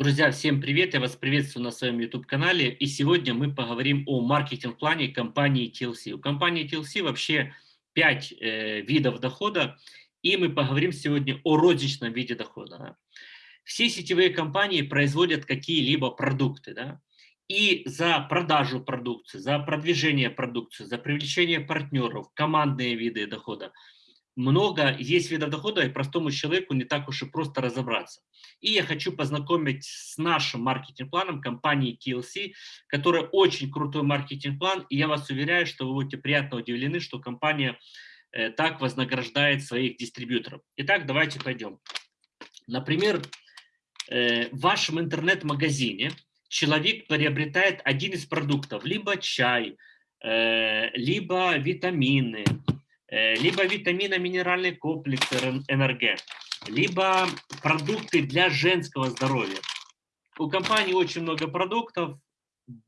Друзья, всем привет! Я вас приветствую на своем YouTube-канале. И сегодня мы поговорим о маркетинг-плане компании TLC. У компании TLC вообще 5 э, видов дохода. И мы поговорим сегодня о розничном виде дохода. Да? Все сетевые компании производят какие-либо продукты. Да? И за продажу продукции, за продвижение продукции, за привлечение партнеров, командные виды дохода – много есть видов дохода, и простому человеку не так уж и просто разобраться. И я хочу познакомить с нашим маркетинг-планом компании TLC, которая очень крутой маркетинг-план, и я вас уверяю, что вы будете приятно удивлены, что компания э, так вознаграждает своих дистрибьюторов. Итак, давайте пойдем. Например, э, в вашем интернет-магазине человек приобретает один из продуктов, либо чай, э, либо витамины, либо витамино-минеральный комплекс НРГ, либо продукты для женского здоровья. У компании очень много продуктов,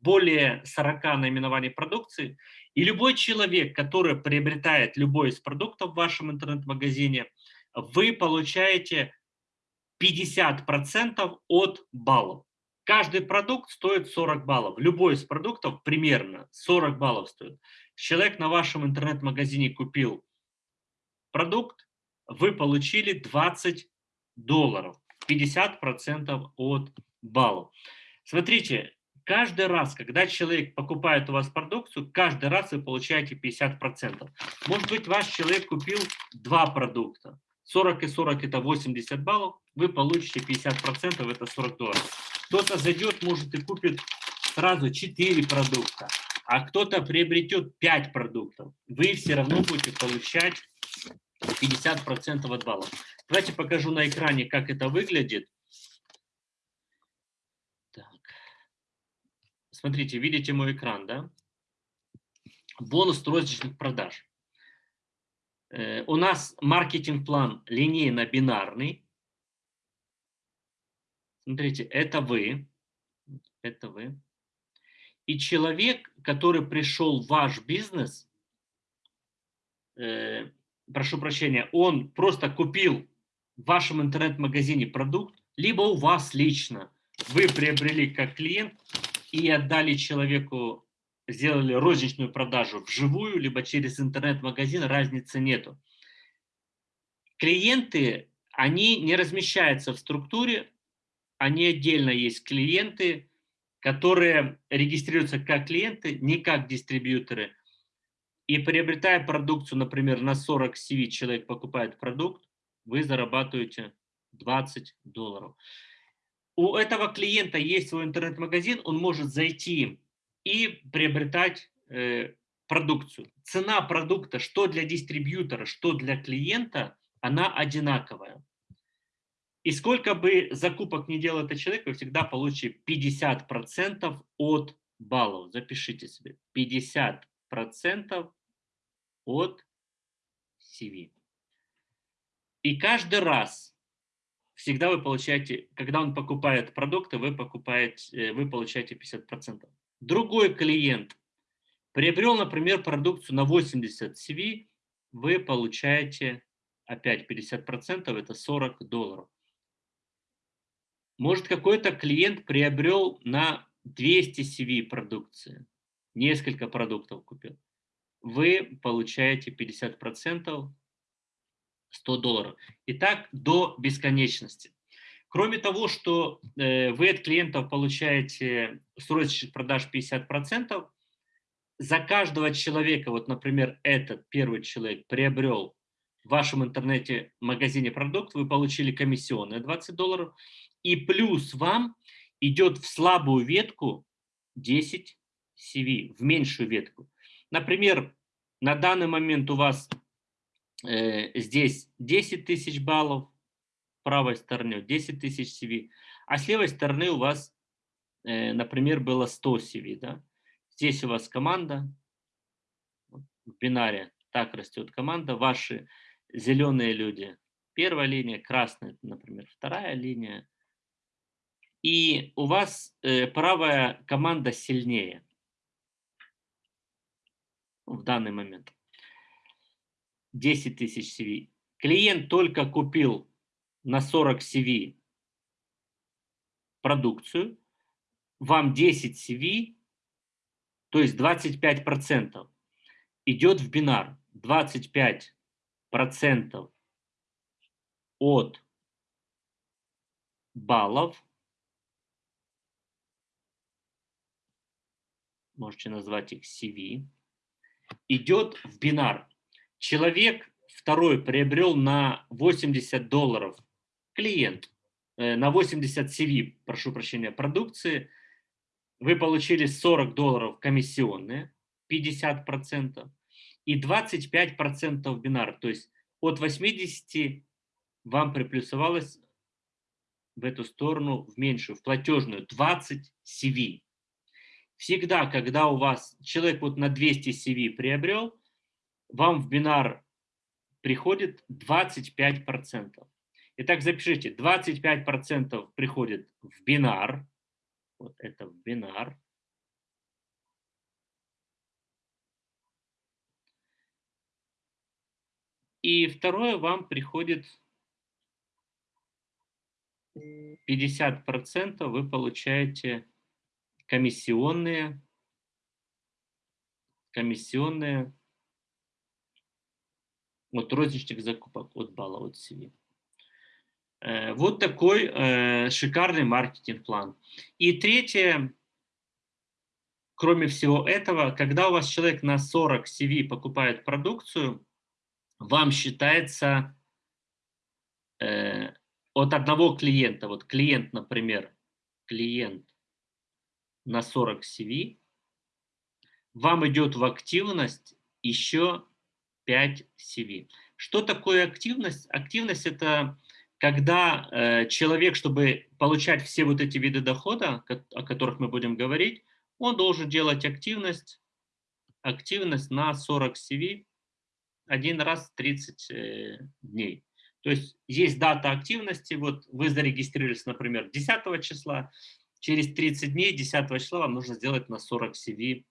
более 40 наименований продукции, и любой человек, который приобретает любой из продуктов в вашем интернет-магазине, вы получаете 50% от баллов. Каждый продукт стоит 40 баллов. Любой из продуктов примерно 40 баллов стоит. Человек на вашем интернет-магазине купил продукт, вы получили 20 долларов, 50% от баллов. Смотрите, каждый раз, когда человек покупает у вас продукцию, каждый раз вы получаете 50%. Может быть, ваш человек купил два продукта. 40 и 40 это 80 баллов, вы получите 50%, это 40 долларов. Кто-то зайдет, может, и купит сразу 4 продукта, а кто-то приобретет 5 продуктов. Вы все равно будете получать 50% от баллов. Давайте покажу на экране, как это выглядит. Так. Смотрите, видите мой экран, да? Бонус розничных продаж. Э, у нас маркетинг-план линейно-бинарный. Смотрите, это вы, это вы. И человек, который пришел в ваш бизнес, э, прошу прощения, он просто купил в вашем интернет-магазине продукт, либо у вас лично, вы приобрели как клиент и отдали человеку, сделали розничную продажу вживую, либо через интернет-магазин, разницы нету. Клиенты, они не размещаются в структуре, они отдельно есть клиенты, которые регистрируются как клиенты, не как дистрибьюторы. И приобретая продукцию, например, на 40 CV человек покупает продукт, вы зарабатываете 20 долларов. У этого клиента есть свой интернет-магазин, он может зайти и приобретать э, продукцию. Цена продукта, что для дистрибьютора, что для клиента, она одинаковая. И сколько бы закупок не делал этот человек, вы всегда получите 50% от баллов. Запишите себе. 50% от CV. И каждый раз всегда вы получаете, когда он покупает продукты, вы, покупаете, э, вы получаете 50%. Другой клиент приобрел, например, продукцию на 80 CV, вы получаете опять 50%, это 40 долларов. Может, какой-то клиент приобрел на 200 CV продукции, несколько продуктов купил. Вы получаете 50%, 100 долларов. И так до бесконечности. Кроме того, что э, вы от клиентов получаете с розничных продаж 50%, за каждого человека, вот, например, этот первый человек приобрел в вашем интернете-магазине продукт, вы получили комиссионные 20 долларов, и плюс вам идет в слабую ветку 10 CV, в меньшую ветку. Например, на данный момент у вас э, здесь 10 тысяч баллов, правой стороне 10 тысяч CV, а с левой стороны у вас, э, например, было 100 CV. Да? Здесь у вас команда, в бинаре так растет команда, ваши зеленые люди, первая линия, красная, например, вторая линия, и у вас э, правая команда сильнее в данный момент. 10 тысяч CV. Клиент только купил на 40 CV продукцию, вам 10 CV, то есть 25% идет в бинар. 25% от баллов, можете назвать их CV, идет в бинар. Человек второй приобрел на 80 долларов клиент, э, на 80 CV, прошу прощения, продукции, вы получили 40 долларов комиссионные, 50%, и 25% бинар, то есть от 80 вам приплюсовалось в эту сторону, в меньшую, в платежную, 20 CV. Всегда, когда у вас человек вот на 200 CV приобрел, вам в бинар приходит 25%. Итак, запишите, 25% приходит в бинар, вот это в бинар, И второе, вам приходит 50% вы получаете комиссионные, комиссионные. От розничных закупок от балла от CV. Э, вот такой э, шикарный маркетинг-план. И третье, кроме всего этого, когда у вас человек на 40 CV покупает продукцию, вам считается э, от одного клиента, вот клиент, например, клиент на 40 CV, вам идет в активность еще 5 CV. Что такое активность? Активность – это когда э, человек, чтобы получать все вот эти виды дохода, о которых мы будем говорить, он должен делать активность, активность на 40 CV один раз в 30 э, дней. То есть есть дата активности, вот вы зарегистрировались, например, 10 числа, через 30 дней, 10 числа вам нужно сделать на 40 CV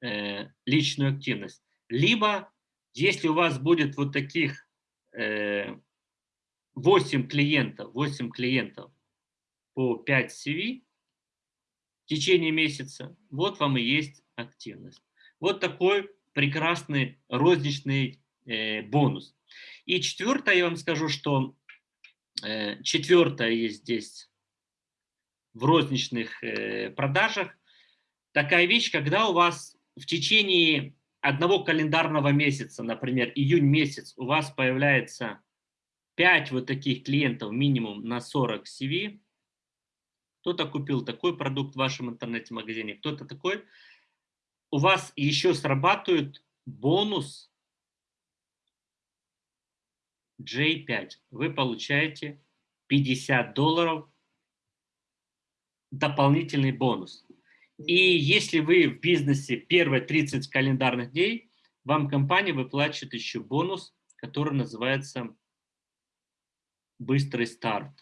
э, личную активность. Либо, если у вас будет вот таких э, 8 клиентов, 8 клиентов по 5 CV в течение месяца, вот вам и есть активность. Вот такой прекрасный розничный э, бонус. И четвертое, я вам скажу, что э, четвертое есть здесь в розничных э, продажах. Такая вещь, когда у вас в течение одного календарного месяца, например, июнь месяц, у вас появляется 5 вот таких клиентов минимум на 40 CV, кто-то купил такой продукт в вашем интернете-магазине, кто-то такой, у вас еще срабатывает бонус J5, вы получаете 50 долларов дополнительный бонус. И если вы в бизнесе первые 30 календарных дней, вам компания выплачивает еще бонус, который называется быстрый старт.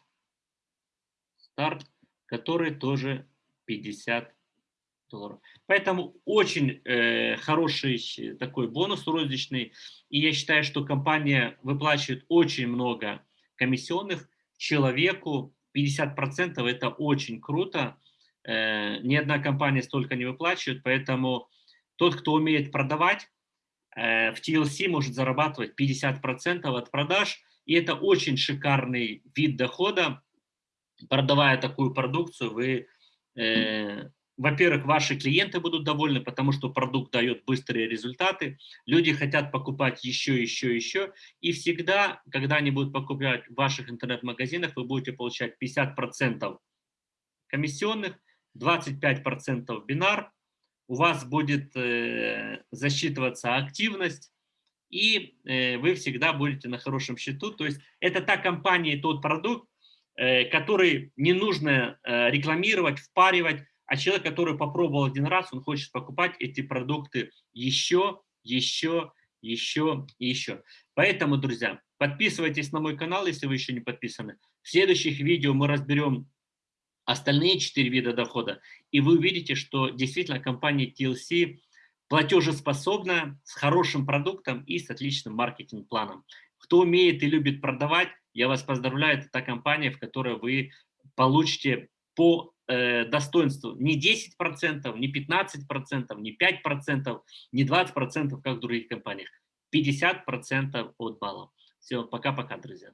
Старт, который тоже 50 долларов. Поэтому очень э, хороший такой бонус розничный. И я считаю, что компания выплачивает очень много комиссионных человеку. 50% это очень круто. Э, ни одна компания столько не выплачивает, поэтому тот, кто умеет продавать, э, в TLC может зарабатывать 50% от продаж. И это очень шикарный вид дохода. Продавая такую продукцию, вы э, во-первых, ваши клиенты будут довольны, потому что продукт дает быстрые результаты. Люди хотят покупать еще, еще, еще. И всегда, когда они будут покупать в ваших интернет-магазинах, вы будете получать 50% комиссионных, 25% бинар. У вас будет э, засчитываться активность, и э, вы всегда будете на хорошем счету. То есть это та компания, тот продукт, э, который не нужно э, рекламировать, впаривать, а человек, который попробовал один раз, он хочет покупать эти продукты еще, еще, еще и еще. Поэтому, друзья, подписывайтесь на мой канал, если вы еще не подписаны. В следующих видео мы разберем остальные четыре вида дохода, и вы увидите, что действительно компания TLC платежеспособна, с хорошим продуктом и с отличным маркетинг-планом. Кто умеет и любит продавать, я вас поздравляю, это та компания, в которой вы получите по э, достоинство не 10%, не 15%, не 5%, не 20%, как в других компаниях. 50% от баллов. Все, пока-пока, друзья.